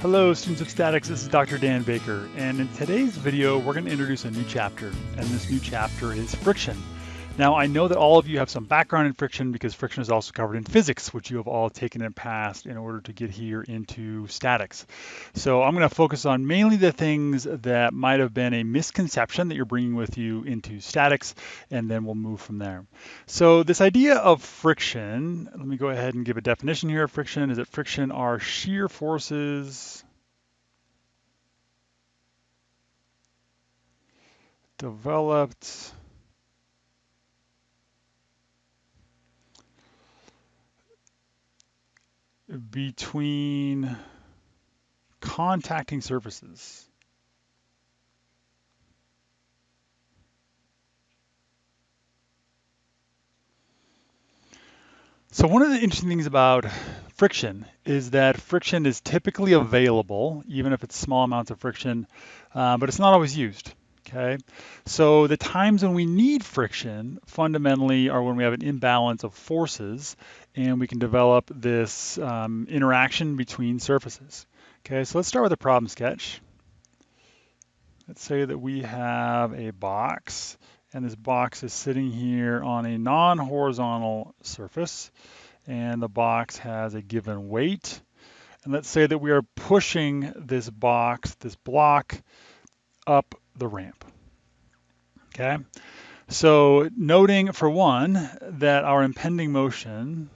Hello students of statics, this is Dr. Dan Baker and in today's video we're going to introduce a new chapter and this new chapter is friction. Now I know that all of you have some background in friction because friction is also covered in physics which you have all taken in past in order to get here into statics. So I'm going to focus on mainly the things that might have been a misconception that you're bringing with you into statics and then we'll move from there. So this idea of friction, let me go ahead and give a definition here of friction, is that friction are shear forces developed between contacting surfaces. So one of the interesting things about friction is that friction is typically available, even if it's small amounts of friction, uh, but it's not always used. Okay, so the times when we need friction fundamentally are when we have an imbalance of forces and we can develop this um, interaction between surfaces. Okay, so let's start with a problem sketch. Let's say that we have a box and this box is sitting here on a non-horizontal surface and the box has a given weight. And let's say that we are pushing this box, this block, up the ramp. Okay, so noting for one that our impending motion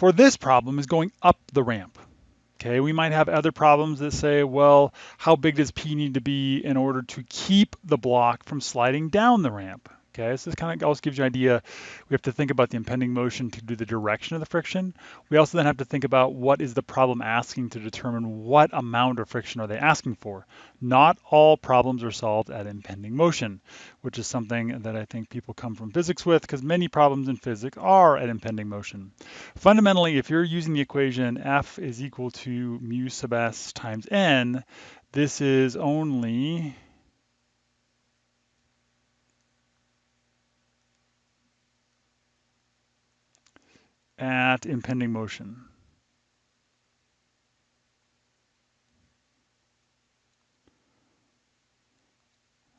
for this problem is going up the ramp. Okay, we might have other problems that say, well, how big does P need to be in order to keep the block from sliding down the ramp? Okay, so this kind of also gives you an idea. We have to think about the impending motion to do the direction of the friction. We also then have to think about what is the problem asking to determine what amount of friction are they asking for. Not all problems are solved at impending motion, which is something that I think people come from physics with because many problems in physics are at impending motion. Fundamentally, if you're using the equation F is equal to mu sub s times n, this is only at impending motion.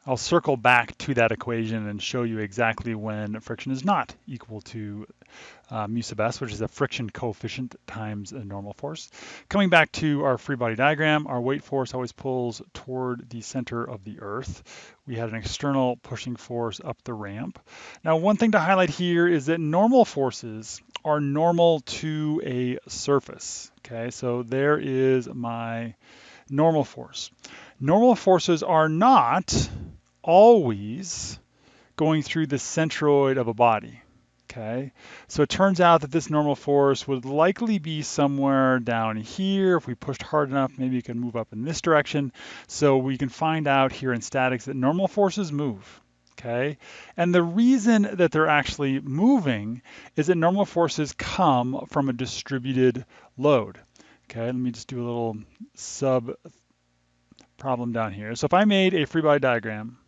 I'll circle back to that equation and show you exactly when friction is not equal to uh, mu sub s, which is a friction coefficient times a normal force. Coming back to our free body diagram, our weight force always pulls toward the center of the earth. We had an external pushing force up the ramp. Now, one thing to highlight here is that normal forces are normal to a surface. Okay, so there is my normal force. Normal forces are not always going through the centroid of a body. Okay, so it turns out that this normal force would likely be somewhere down here. If we pushed hard enough, maybe it can move up in this direction. So we can find out here in statics that normal forces move. Okay, and the reason that they're actually moving is that normal forces come from a distributed load. Okay, let me just do a little sub problem down here. So if I made a free body diagram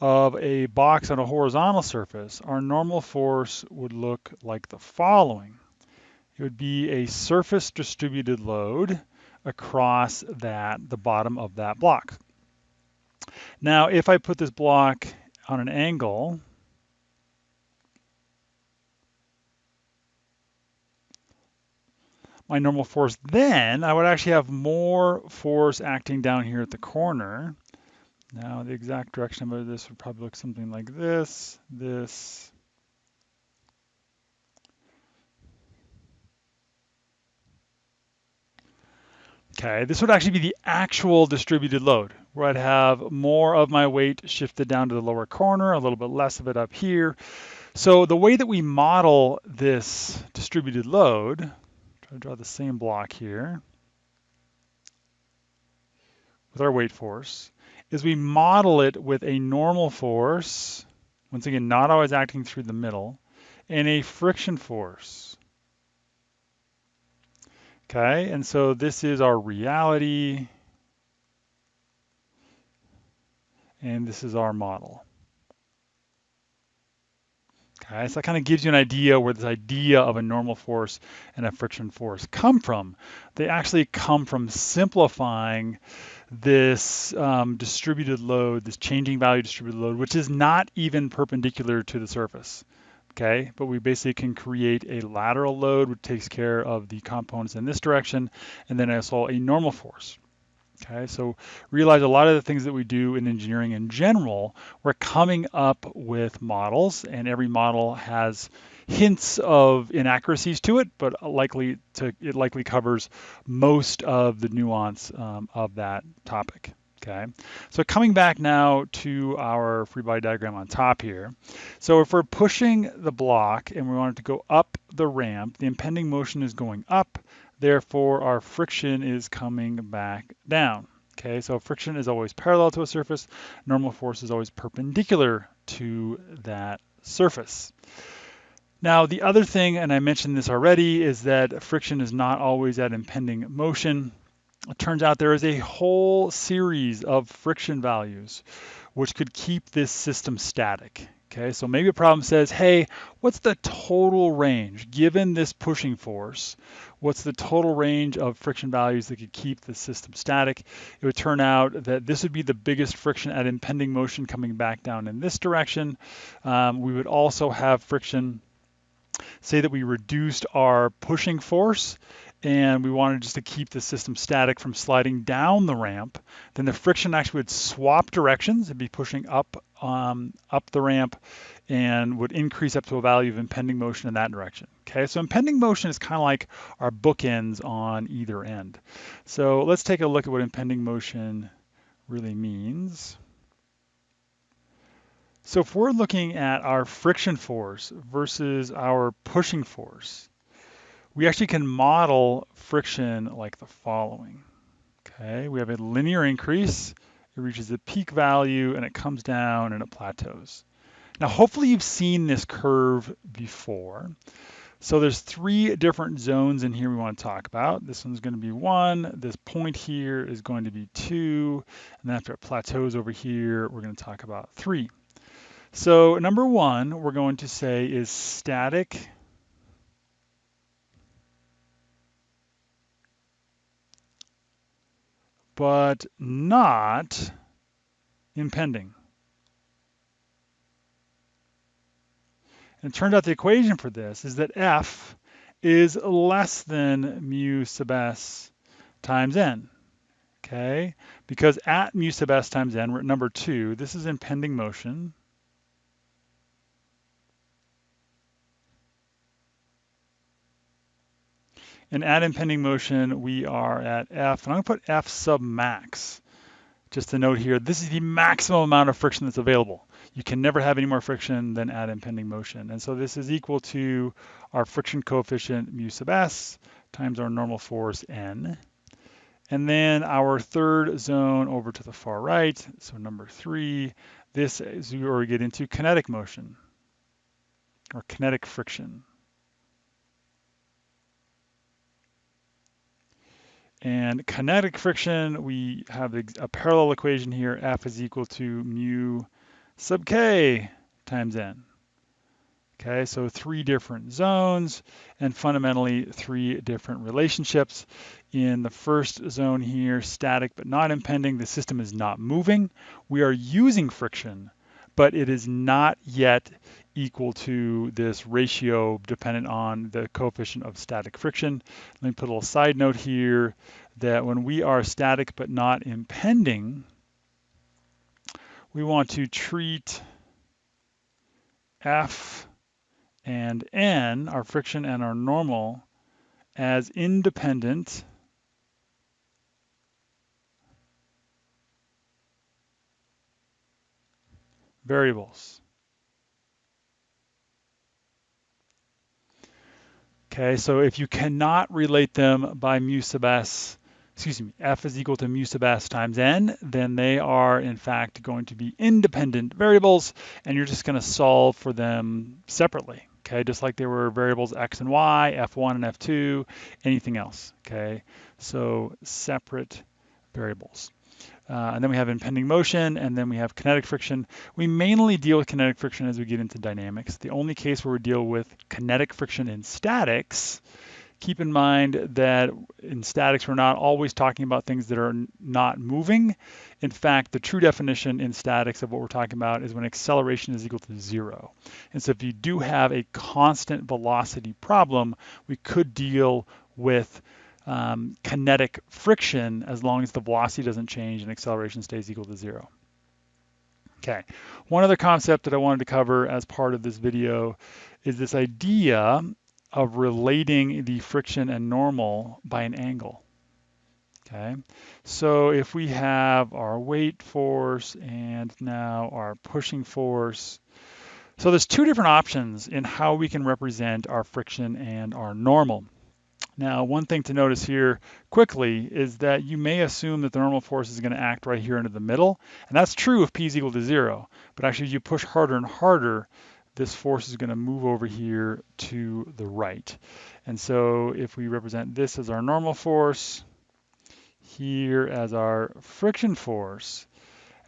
of a box on a horizontal surface, our normal force would look like the following. It would be a surface distributed load across that, the bottom of that block. Now, if I put this block on an angle, my normal force, then I would actually have more force acting down here at the corner. Now the exact direction of this would probably look something like this, this, Okay, this would actually be the actual distributed load, where I'd have more of my weight shifted down to the lower corner, a little bit less of it up here. So the way that we model this distributed load, try to draw the same block here, with our weight force, is we model it with a normal force, once again, not always acting through the middle, and a friction force. Okay, and so this is our reality, and this is our model. Okay, so that kind of gives you an idea where this idea of a normal force and a friction force come from. They actually come from simplifying this um, distributed load, this changing value distributed load, which is not even perpendicular to the surface. Okay, but we basically can create a lateral load which takes care of the components in this direction, and then also a normal force. Okay, so realize a lot of the things that we do in engineering in general, we're coming up with models, and every model has hints of inaccuracies to it, but likely to it likely covers most of the nuance um, of that topic. Okay, so coming back now to our free body diagram on top here. So if we're pushing the block and we want it to go up the ramp, the impending motion is going up, Therefore, our friction is coming back down. Okay, so friction is always parallel to a surface. Normal force is always perpendicular to that surface. Now, the other thing, and I mentioned this already, is that friction is not always at impending motion. It turns out there is a whole series of friction values which could keep this system static. Okay, so maybe a problem says, hey, what's the total range given this pushing force? What's the total range of friction values that could keep the system static? It would turn out that this would be the biggest friction at impending motion coming back down in this direction. Um, we would also have friction, say that we reduced our pushing force and we wanted just to keep the system static from sliding down the ramp, then the friction actually would swap directions. It'd be pushing up um, up the ramp and would increase up to a value of impending motion in that direction. Okay, so impending motion is kind of like our bookends on either end. So let's take a look at what impending motion really means. So if we're looking at our friction force versus our pushing force, we actually can model friction like the following. Okay, we have a linear increase, it reaches a peak value and it comes down and it plateaus. Now, hopefully you've seen this curve before. So there's three different zones in here we want to talk about. This one's going to be one, this point here is going to be two, and then after it plateaus over here, we're going to talk about three. So number one, we're going to say is static but not impending. And it turned out the equation for this is that F is less than mu sub s times n. Okay, because at mu sub s times n, we're at number two. This is impending motion. And at impending motion, we are at F, and I'm gonna put F sub max. Just to note here, this is the maximum amount of friction that's available. You can never have any more friction than at impending motion. And so this is equal to our friction coefficient mu sub s times our normal force n. And then our third zone over to the far right, so number three, this is where we get into kinetic motion or kinetic friction. And kinetic friction, we have a parallel equation here, F is equal to mu sub K times N. Okay, so three different zones and fundamentally three different relationships. In the first zone here, static but not impending, the system is not moving. We are using friction, but it is not yet equal to this ratio dependent on the coefficient of static friction. Let me put a little side note here that when we are static but not impending, we want to treat F and N, our friction and our normal, as independent variables. Okay, so if you cannot relate them by mu sub s, excuse me, f is equal to mu sub s times n, then they are in fact going to be independent variables, and you're just going to solve for them separately. Okay, just like there were variables x and y, f1 and f2, anything else. Okay, so separate variables. Uh, and then we have impending motion, and then we have kinetic friction. We mainly deal with kinetic friction as we get into dynamics. The only case where we deal with kinetic friction in statics, keep in mind that in statics we're not always talking about things that are not moving. In fact, the true definition in statics of what we're talking about is when acceleration is equal to zero. And so if you do have a constant velocity problem, we could deal with um, kinetic friction as long as the velocity doesn't change and acceleration stays equal to zero. Okay, one other concept that I wanted to cover as part of this video is this idea of relating the friction and normal by an angle. Okay, so if we have our weight force and now our pushing force, so there's two different options in how we can represent our friction and our normal. Now, one thing to notice here quickly is that you may assume that the normal force is going to act right here into the middle, and that's true if p is equal to zero. But actually, as you push harder and harder, this force is going to move over here to the right. And so if we represent this as our normal force, here as our friction force,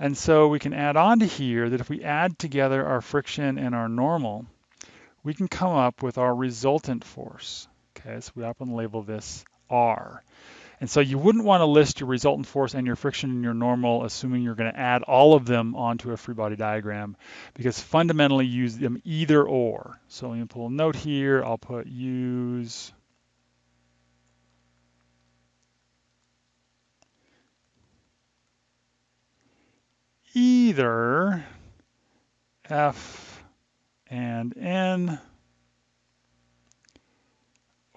and so we can add on to here that if we add together our friction and our normal, we can come up with our resultant force. Okay, so we happen to label this R. And so you wouldn't want to list your resultant force and your friction and your normal, assuming you're going to add all of them onto a free body diagram, because fundamentally use them either or. So let me pull a note here. I'll put use either F and N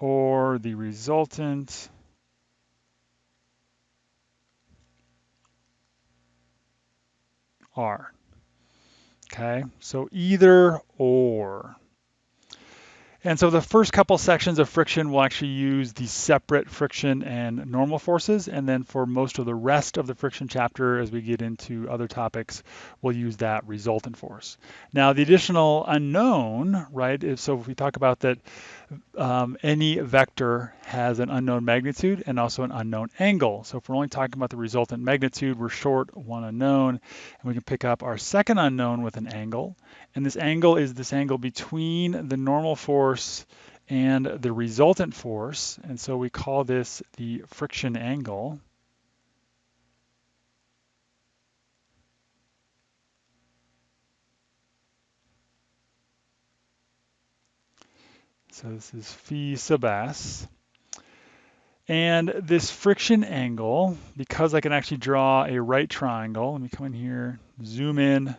or the resultant R. Okay, so either or. And so the first couple sections of friction will actually use the separate friction and normal forces. And then for most of the rest of the friction chapter, as we get into other topics, we'll use that resultant force. Now the additional unknown, right, is so if we talk about that um, any vector has an unknown magnitude and also an unknown angle. So if we're only talking about the resultant magnitude, we're short one unknown, and we can pick up our second unknown with an angle. And this angle is this angle between the normal force and the resultant force. And so we call this the friction angle. So this is phi sub s. And this friction angle, because I can actually draw a right triangle, let me come in here, zoom in,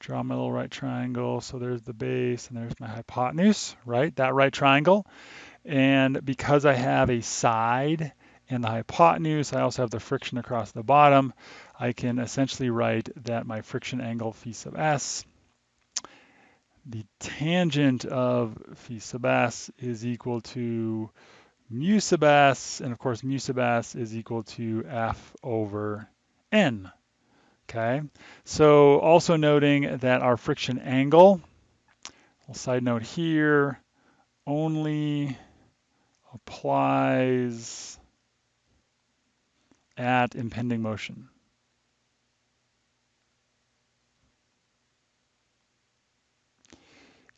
draw my little right triangle. So there's the base and there's my hypotenuse, right? That right triangle. And because I have a side and the hypotenuse, I also have the friction across the bottom, I can essentially write that my friction angle phi sub s the tangent of phi sub s is equal to mu sub s, and of course mu sub s is equal to f over n. Okay, so also noting that our friction angle, side note here, only applies at impending motion.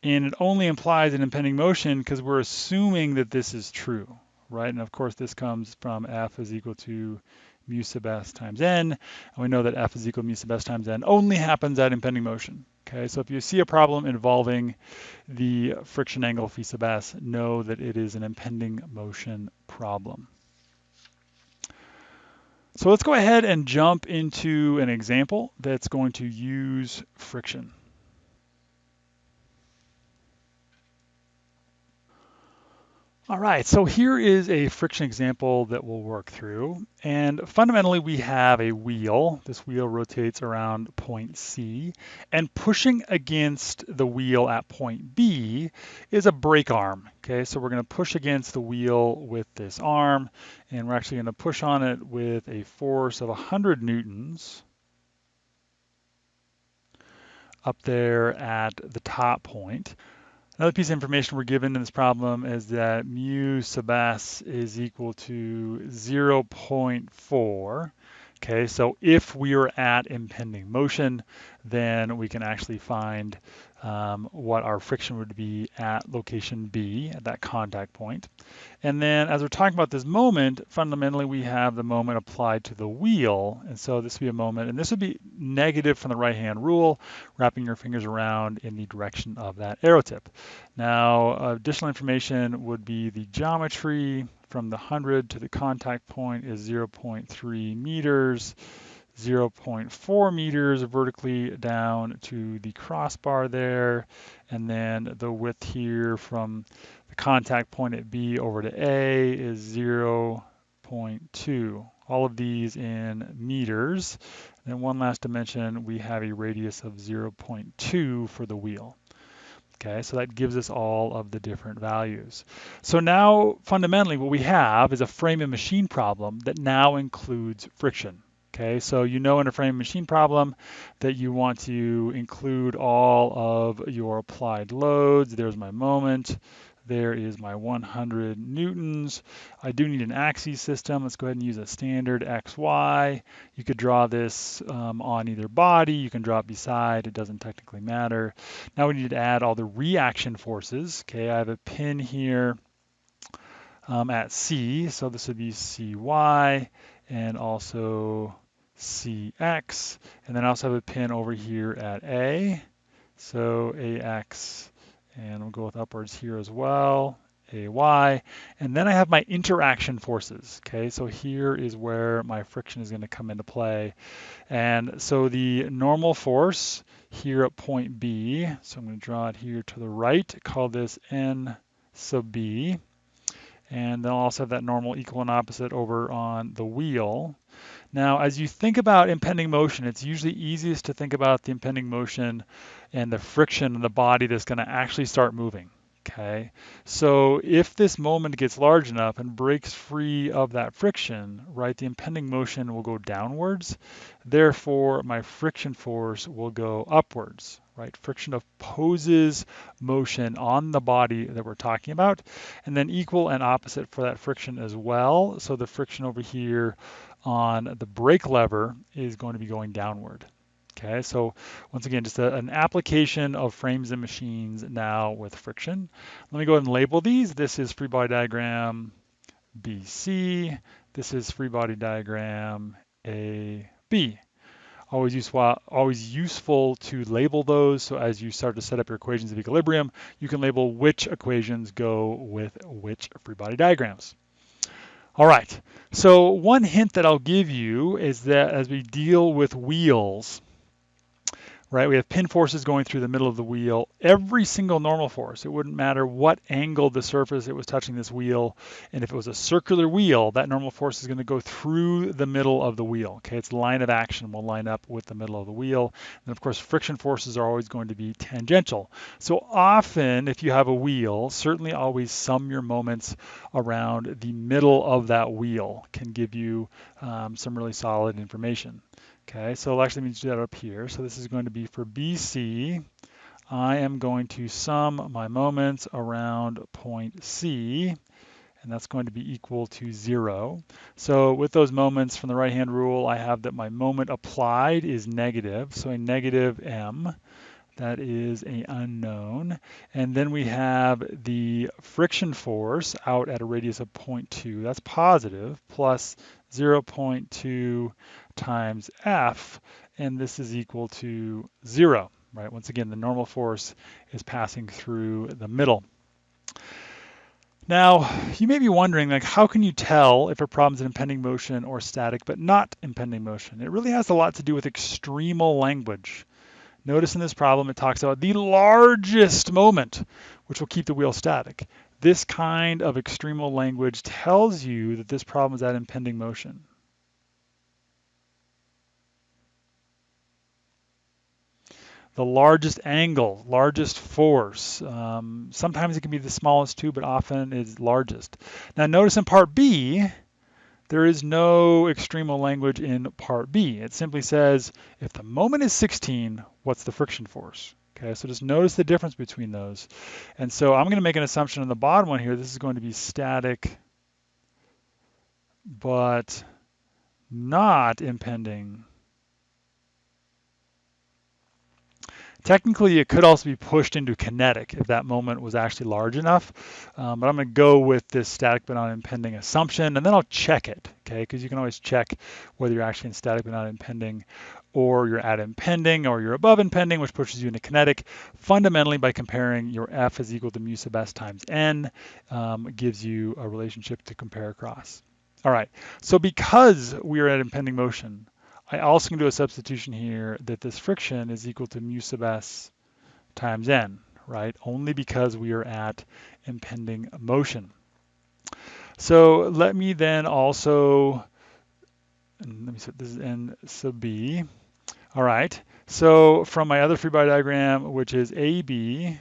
And it only implies an impending motion because we're assuming that this is true, right? And of course, this comes from F is equal to mu sub s times n. And we know that F is equal to mu sub s times n only happens at impending motion. Okay, so if you see a problem involving the friction angle phi sub s, know that it is an impending motion problem. So let's go ahead and jump into an example that's going to use friction. All right, so here is a friction example that we'll work through. And fundamentally, we have a wheel. This wheel rotates around point C. And pushing against the wheel at point B is a brake arm. Okay, so we're going to push against the wheel with this arm. And we're actually going to push on it with a force of 100 newtons up there at the top point. Another piece of information we're given in this problem is that mu sub s is equal to 0.4. Okay, so if we are at impending motion, then we can actually find um, what our friction would be at location B, at that contact point. And then as we're talking about this moment, fundamentally we have the moment applied to the wheel. And so this would be a moment, and this would be negative from the right-hand rule, wrapping your fingers around in the direction of that arrow tip. Now, additional information would be the geometry, from the 100 to the contact point is 0.3 meters, 0.4 meters vertically down to the crossbar there, and then the width here from the contact point at B over to A is 0.2. All of these in meters. And then one last dimension, we have a radius of 0.2 for the wheel. Okay, so that gives us all of the different values. So now fundamentally what we have is a frame and machine problem that now includes friction. Okay, so you know in a frame machine problem that you want to include all of your applied loads. There's my moment. There is my 100 newtons. I do need an axis system. Let's go ahead and use a standard XY. You could draw this um, on either body. You can draw it beside. It doesn't technically matter. Now we need to add all the reaction forces. Okay, I have a pin here um, at C. So this would be CY and also CX. And then I also have a pin over here at A. So AX and we'll go with upwards here as well, AY. And then I have my interaction forces, okay? So here is where my friction is gonna come into play. And so the normal force here at point B, so I'm gonna draw it here to the right, call this N sub B. And then I'll also have that normal equal and opposite over on the wheel. Now, as you think about impending motion, it's usually easiest to think about the impending motion and the friction in the body that's going to actually start moving. Okay, so if this moment gets large enough and breaks free of that friction, right, the impending motion will go downwards. Therefore, my friction force will go upwards, right? Friction opposes motion on the body that we're talking about, and then equal and opposite for that friction as well. So the friction over here on the brake lever is going to be going downward. Okay, so once again, just a, an application of frames and machines now with friction. Let me go ahead and label these. This is free body diagram BC. This is free body diagram AB. Always useful, always useful to label those. So as you start to set up your equations of equilibrium, you can label which equations go with which free body diagrams. All right, so one hint that I'll give you is that as we deal with wheels, right? We have pin forces going through the middle of the wheel. Every single normal force, it wouldn't matter what angle the surface it was touching this wheel. And if it was a circular wheel, that normal force is going to go through the middle of the wheel. Okay, its line of action will line up with the middle of the wheel. And of course, friction forces are always going to be tangential. So often, if you have a wheel, certainly always sum your moments around the middle of that wheel can give you um, some really solid information. Okay, so actually means do that up here. So this is going to be for BC. I am going to sum my moments around point C, and that's going to be equal to zero. So with those moments from the right-hand rule, I have that my moment applied is negative, so a negative m. That is a unknown. And then we have the friction force out at a radius of 0.2. That's positive, plus 0.2 times F, and this is equal to zero, right? Once again, the normal force is passing through the middle. Now, you may be wondering, like, how can you tell if a problem is in impending motion or static, but not impending motion? It really has a lot to do with extremal language. Notice in this problem, it talks about the largest moment, which will keep the wheel static. This kind of extremal language tells you that this problem is at impending motion. the largest angle, largest force. Um, sometimes it can be the smallest too, but often is largest. Now notice in part B, there is no extremal language in part B. It simply says, if the moment is 16, what's the friction force? Okay, so just notice the difference between those. And so I'm going to make an assumption on the bottom one here. This is going to be static, but not impending Technically, it could also be pushed into kinetic if that moment was actually large enough. Um, but I'm going to go with this static but not impending assumption, and then I'll check it, okay? Because you can always check whether you're actually in static but not impending, or you're at impending, or you're above impending, which pushes you into kinetic. Fundamentally, by comparing your F is equal to mu sub s times n, um, gives you a relationship to compare across. All right, so because we are at impending motion, I also can do a substitution here that this friction is equal to mu sub s times n, right? Only because we are at impending motion. So let me then also, let me set this is n sub b. All right, so from my other free body diagram, which is AB,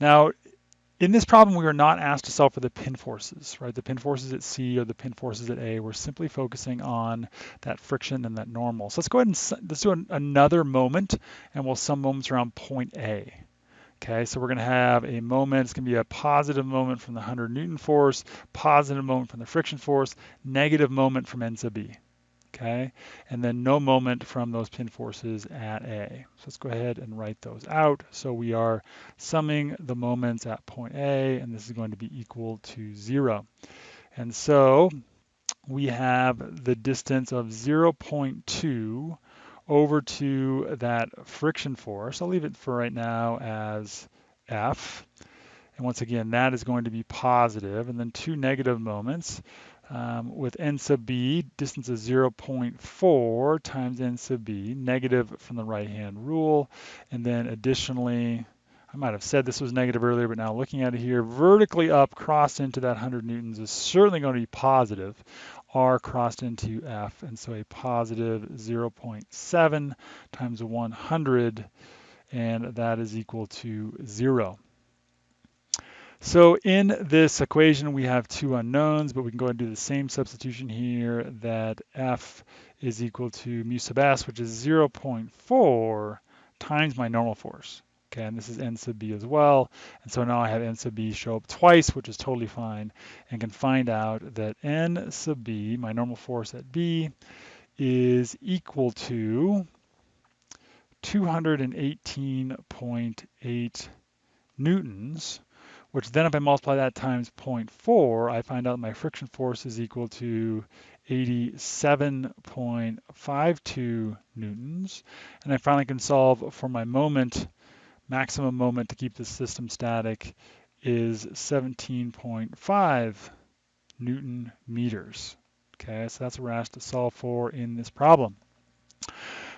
now in this problem, we are not asked to solve for the pin forces, right? The pin forces at C or the pin forces at A. We're simply focusing on that friction and that normal. So let's go ahead and let's do an, another moment, and we'll sum moments around point A. Okay, so we're going to have a moment, it's going to be a positive moment from the 100 Newton force, positive moment from the friction force, negative moment from N sub B okay? And then no moment from those pin forces at A. So let's go ahead and write those out. So we are summing the moments at point A, and this is going to be equal to zero. And so we have the distance of 0.2 over to that friction force. I'll leave it for right now as F. And once again, that is going to be positive, and then two negative moments um, with n sub b, distance is 0.4 times n sub b, negative from the right-hand rule. And then additionally, I might have said this was negative earlier, but now looking at it here, vertically up crossed into that 100 newtons is certainly going to be positive. R crossed into F, and so a positive 0.7 times 100, and that is equal to zero. So in this equation, we have two unknowns, but we can go and do the same substitution here that F is equal to mu sub s, which is 0.4 times my normal force. Okay, and this is n sub b as well. And so now I have n sub b show up twice, which is totally fine, and can find out that n sub b, my normal force at b, is equal to 218.8 newtons which then if I multiply that times 0.4, I find out my friction force is equal to 87.52 newtons. And I finally can solve for my moment, maximum moment to keep the system static is 17.5 Newton meters. Okay, so that's what we're asked to solve for in this problem.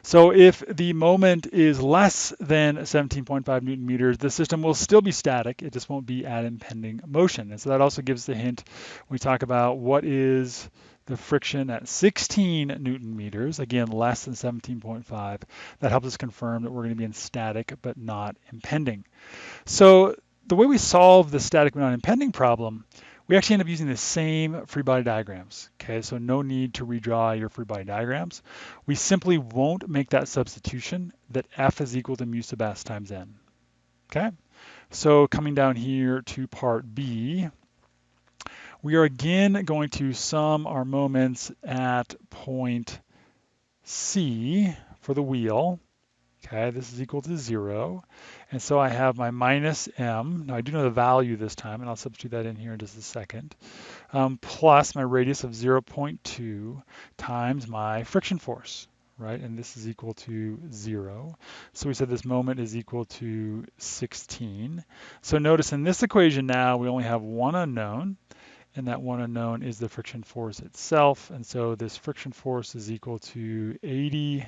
So if the moment is less than 17.5 newton meters, the system will still be static. It just won't be at impending motion. And so that also gives the hint we talk about what is the friction at 16 newton meters, again, less than 17.5. That helps us confirm that we're going to be in static but not impending. So the way we solve the static but not impending problem we actually end up using the same free body diagrams. Okay, so no need to redraw your free body diagrams. We simply won't make that substitution that F is equal to mu sub s times n. Okay, so coming down here to part B, we are again going to sum our moments at point C for the wheel. Okay, this is equal to zero. And so I have my minus m. Now I do know the value this time, and I'll substitute that in here in just a second, um, plus my radius of 0.2 times my friction force, right? And this is equal to zero. So we said this moment is equal to 16. So notice in this equation now, we only have one unknown, and that one unknown is the friction force itself. And so this friction force is equal to 80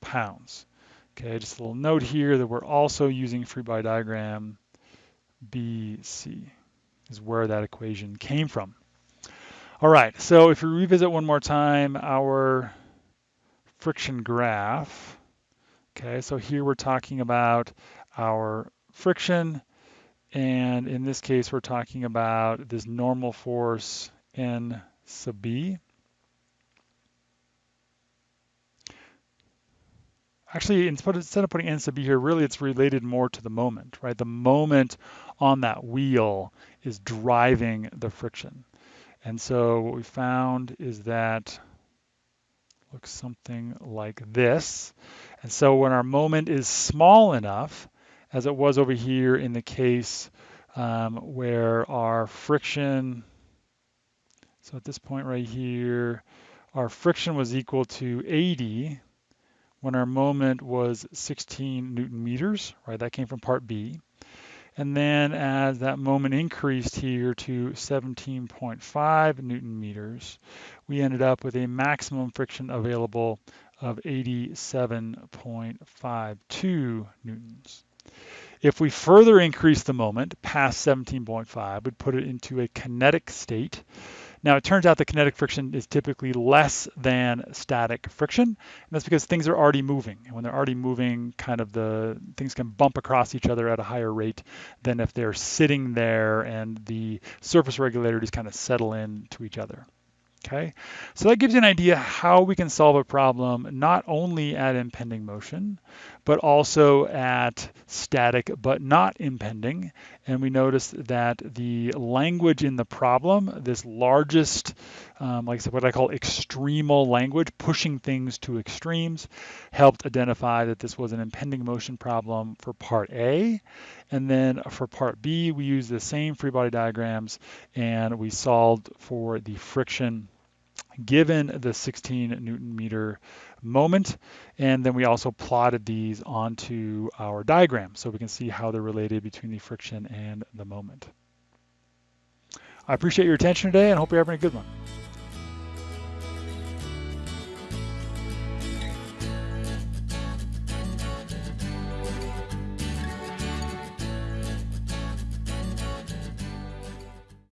pounds. Okay, just a little note here that we're also using free body diagram BC is where that equation came from. All right, so if we revisit one more time our friction graph, okay, so here we're talking about our friction, and in this case, we're talking about this normal force N sub B. actually instead of putting n sub b here, really it's related more to the moment, right? The moment on that wheel is driving the friction. And so what we found is that looks something like this. And so when our moment is small enough, as it was over here in the case um, where our friction, so at this point right here, our friction was equal to 80 when our moment was 16 newton meters, right? That came from part B. And then as that moment increased here to 17.5 newton meters, we ended up with a maximum friction available of 87.52 newtons. If we further increase the moment past 17.5, we'd put it into a kinetic state now, it turns out the kinetic friction is typically less than static friction, and that's because things are already moving. And when they're already moving, kind of the things can bump across each other at a higher rate than if they're sitting there and the surface regularities kind of settle in to each other. Okay, so that gives you an idea how we can solve a problem not only at impending motion, but also at static but not impending. And we notice that the language in the problem, this largest, um, like I said, what I call extremal language, pushing things to extremes, helped identify that this was an impending motion problem for part A. And then for part B, we used the same free body diagrams and we solved for the friction given the 16 newton meter moment. And then we also plotted these onto our diagram so we can see how they're related between the friction and the moment. I appreciate your attention today and hope you're having a good one.